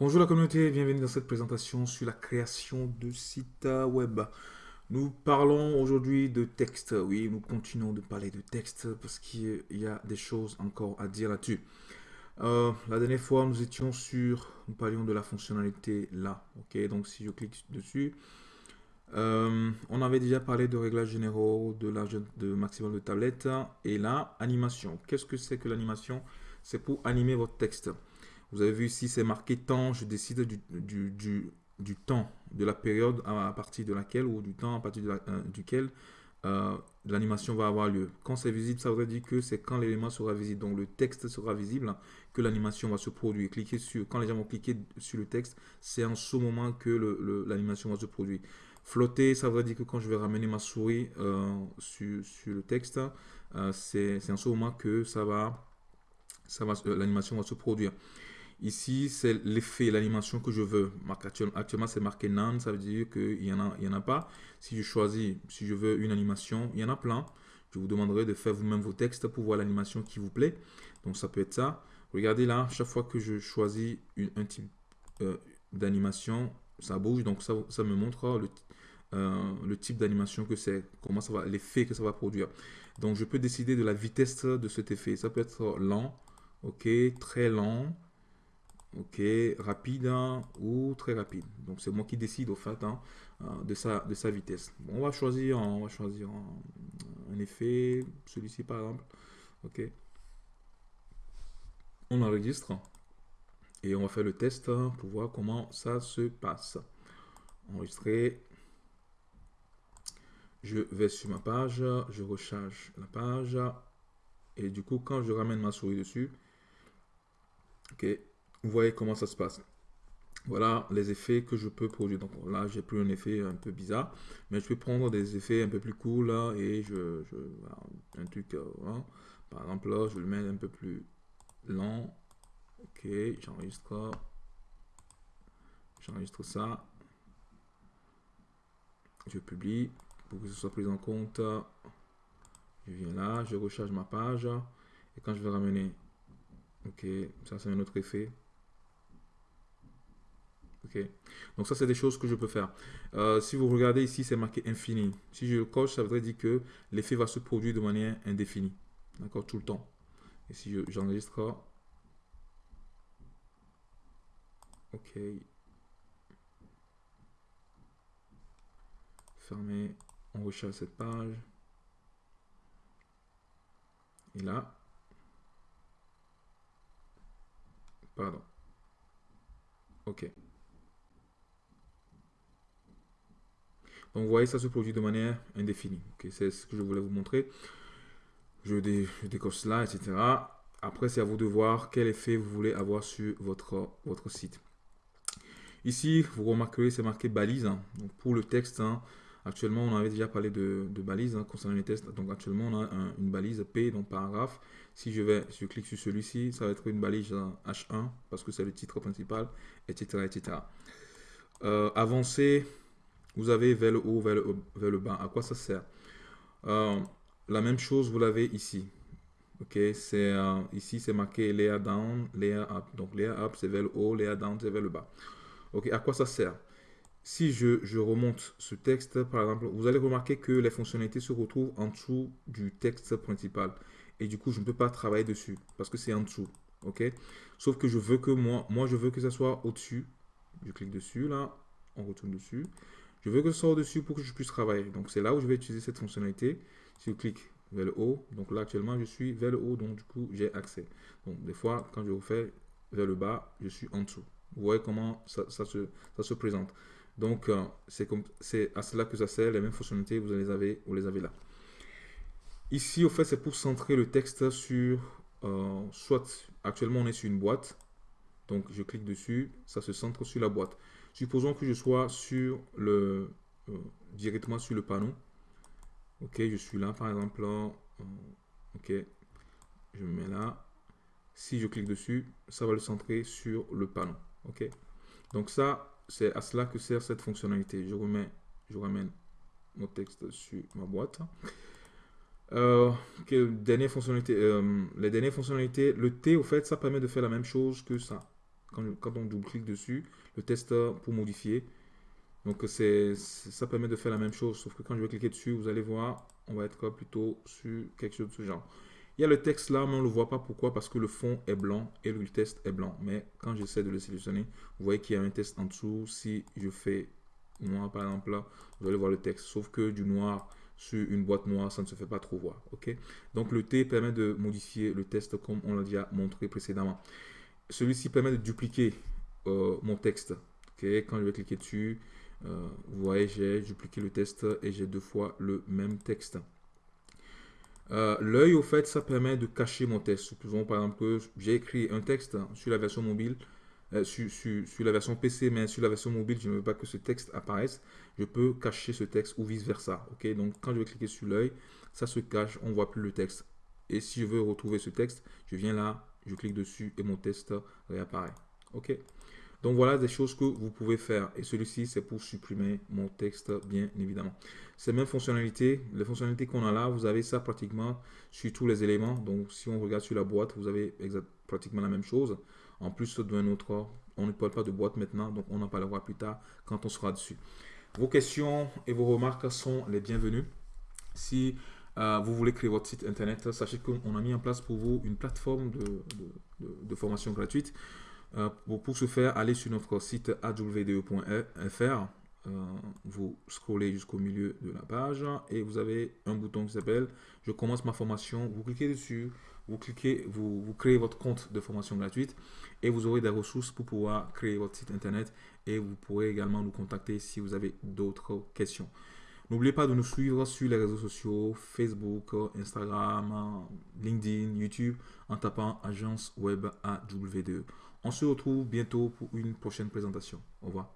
Bonjour la communauté, bienvenue dans cette présentation sur la création de sites web. Nous parlons aujourd'hui de texte. Oui, nous continuons de parler de texte parce qu'il y a des choses encore à dire là-dessus. Euh, la dernière fois, nous étions sur, nous parlions de la fonctionnalité là. Ok, donc si je clique dessus, euh, on avait déjà parlé de réglages généraux, de l'âge de maximum de tablette et là, animation. Qu'est-ce que c'est que l'animation? C'est pour animer votre texte. Vous avez vu ici, c'est marqué temps. Je décide du, du, temps, de la période à, partir de laquelle, ou du temps à partir euh, duquel euh, l'animation va avoir lieu. Quand c'est visible, ça veut dire que c'est quand l'élément sera visible. Donc le texte sera visible, que l'animation va se produire. Cliquez sur, quand les gens vont cliquer sur le texte, c'est en ce moment que l'animation va se produire. Flotter, ça veut dire que quand je vais ramener ma souris euh, sur, sur, le texte, c'est en ce moment que ça va, ça va, l'animation va se produire. Ici, c'est l'effet, l'animation que je veux. Actuellement, c'est marqué none, ça veut dire qu'il n'y en, a, en a pas. Si je choisis, si je veux une animation, il y en a plein. Je vous demanderai de faire vous-même vos textes pour voir l'animation qui vous plaît. Donc, ça peut être ça. Regardez là, chaque fois que je choisis un type euh, d'animation, ça bouge. Donc, ça, ça me montre le, euh, le type d'animation que c'est, comment ça va, l'effet que ça va produire. Donc, je peux décider de la vitesse de cet effet. Ça peut être lent, ok, très lent, ok, rapide hein, ou très rapide. Donc c'est moi qui décide au fait hein, euh, de, sa, de sa vitesse. on va choisir, on va choisir un, effet, celui-ci par exemple. Ok. On enregistre et on va faire le test hein, pour voir comment ça se passe. Enregistrer. Je vais sur ma page, je recharge la page et du coup quand je ramène ma souris dessus, ok, vous voyez comment ça se passe. Voilà les effets que je peux produire. Donc là, j'ai pris un effet un peu bizarre, mais je peux prendre des effets un peu plus cool et je, un truc, euh, par exemple là, je le mets un peu plus lent. Ok, j'enregistre, j'enregistre ça, je publie pour que ce soit pris en compte. Je viens là, je recharge ma page et quand je vais ramener, ok, ça c'est un autre effet. Donc ça, c'est des choses que je peux faire. Euh, si vous regardez ici, c'est marqué infini. Si je le coche, ça voudrait dire que l'effet va se produire de manière indéfinie. D'accord Tout le temps. Et si j'enregistre... ok. Fermer. On recharge cette page. Et là. Pardon. Ok. Donc vous voyez, ça se produit de manière indéfinie. c'est ce que je voulais vous montrer. Je, décoche cela, etc. Après, c'est à vous de voir quel effet vous voulez avoir sur votre, votre site. Ici, vous remarquerez, c'est marqué balise. Hein. Donc pour le texte, hein, actuellement, on avait déjà parlé de, de balise hein, concernant les tests. Donc actuellement, on a une balise P, donc paragraphe. Si je vais, je clique sur celui-ci, ça va être une balise H1 parce que c'est le titre principal, etc. etc. Euh, avancer, vous avez vers le haut, vers le, bas. À quoi ça sert? Euh, La même chose, vous l'avez ici. Ok, c'est euh, ici c'est marqué layer down, layer up. Donc layer up c'est vers le haut, layer down c'est vers le bas. Ok, à quoi ça sert? Si je, je, remonte ce texte, par exemple, vous allez remarquer que les fonctionnalités se retrouvent en dessous du texte principal. Et du coup, je ne peux pas travailler dessus parce que c'est en dessous. Ok? Sauf que je veux que moi, moi je veux que ça soit au-dessus. Je clique dessus là, on retourne dessus. Je veux que ce soit au-dessus pour que je puisse travailler. Donc, c'est là où je vais utiliser cette fonctionnalité. Si je clique vers le haut, donc là, actuellement, je suis vers le haut, donc du coup, j'ai accès. Donc, des fois, quand je refais vers le bas, je suis en dessous. Vous voyez comment ça, se, ça se, présente. Donc, euh, c'est à cela que ça sert. Les mêmes fonctionnalités, vous les avez, vous les avez là. Ici, au fait, c'est pour centrer le texte sur, euh, soit, actuellement, on est sur une boîte. Donc, je clique dessus, ça se centre sur la boîte. Supposons que je sois sur le, euh, directement sur le panneau. Ok, je suis là par exemple. Euh, ok, je me mets là. Si je clique dessus, ça va le centrer sur le panneau. Ok, donc ça, c'est à cela que sert cette fonctionnalité. Je remets, je ramène mon texte sur ma boîte. Euh, dernière fonctionnalité, les dernières fonctionnalités, le T, au fait, ça permet de faire la même chose que ça. Quand, on double-clique dessus, le test pour modifier. Donc c'est ça permet de faire la même chose, sauf que quand je vais cliquer dessus, vous allez voir, on va être plutôt sur quelque chose de ce genre. Il y a le texte là, mais on ne le voit pas. Pourquoi Parce que le fond est blanc et le test est blanc. Mais quand j'essaie de le sélectionner, vous voyez qu'il y a un test en dessous. Si je fais noir par exemple là, vous allez voir le texte. Sauf que du noir sur une boîte noire, ça ne se fait pas trop voir. ok? Donc le T permet de modifier le test comme on l'a déjà montré précédemment. Celui-ci permet de dupliquer euh, mon texte. ok Quand je vais cliquer dessus, euh, vous voyez, j'ai dupliqué le test et j'ai deux fois le même texte. Euh, l'œil, au fait, ça permet de cacher mon texte. Supposons par exemple que j'ai écrit un texte sur la version mobile, sur, la version PC, mais sur la version mobile, je ne veux pas que ce texte apparaisse. Je peux cacher ce texte ou vice-versa. ok Donc, quand je vais cliquer sur l'œil, ça se cache, on ne voit plus le texte. Et si je veux retrouver ce texte, je viens là, je clique dessus et mon texte réapparaît. ok donc voilà des choses que vous pouvez faire. Et celui-ci, c'est pour supprimer mon texte, bien évidemment. Ces mêmes fonctionnalités, les fonctionnalités qu'on a là, vous avez ça pratiquement sur tous les éléments. Donc si on regarde sur la boîte, vous avez pratiquement la même chose. En plus d'un autre, on ne parle pas de boîte maintenant, donc on en parlera plus tard quand on sera dessus. Vos questions et vos remarques sont les bienvenues. Si euh, vous voulez créer votre site internet, sachez qu'on a mis en place pour vous une plateforme de formation gratuite euh, pour, ce faire, allez sur notre site awde.fr. Euh, vous scrollez jusqu'au milieu de la page et vous avez un bouton qui s'appelle Je commence ma formation. Vous cliquez dessus, vous cliquez, vous, créez votre compte de formation gratuite et vous aurez des ressources pour pouvoir créer votre site internet et vous pourrez également nous contacter si vous avez d'autres questions. N'oubliez pas de nous suivre sur les réseaux sociaux, Facebook, Instagram, LinkedIn, YouTube, en tapant Agence Web AWDE. On se retrouve bientôt pour une prochaine présentation. Au revoir.